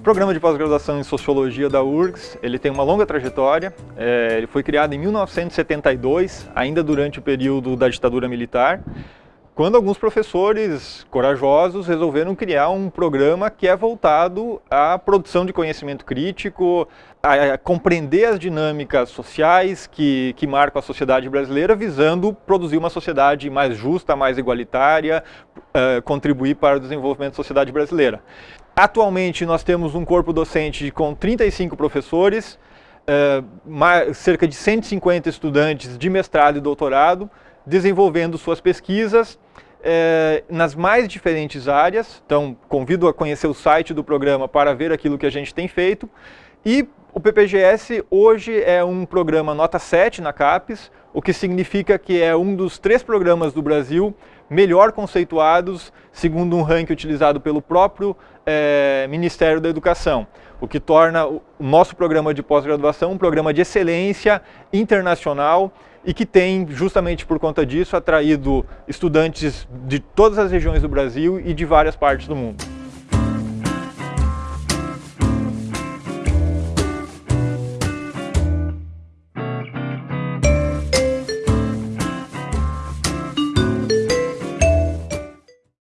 O programa de pós-graduação em Sociologia da URGS, ele tem uma longa trajetória, é, ele foi criado em 1972, ainda durante o período da ditadura militar, quando alguns professores corajosos resolveram criar um programa que é voltado à produção de conhecimento crítico, a, compreender as dinâmicas sociais que, que marcam a sociedade brasileira, visando produzir uma sociedade mais justa, mais igualitária, uh, contribuir para o desenvolvimento da sociedade brasileira. Atualmente nós temos um corpo docente com 35 professores, uh, cerca de 150 estudantes de mestrado e doutorado, desenvolvendo suas pesquisas é, nas mais diferentes áreas. Então, convido a conhecer o site do programa para ver aquilo que a gente tem feito. E o PPGS hoje é um programa nota 7 na CAPES, o que significa que é um dos três programas do Brasil melhor conceituados, segundo um ranking utilizado pelo próprio é, Ministério da Educação, o que torna o nosso programa de pós-graduação um programa de excelência internacional e que tem, justamente por conta disso, atraído estudantes de todas as regiões do Brasil e de várias partes do mundo.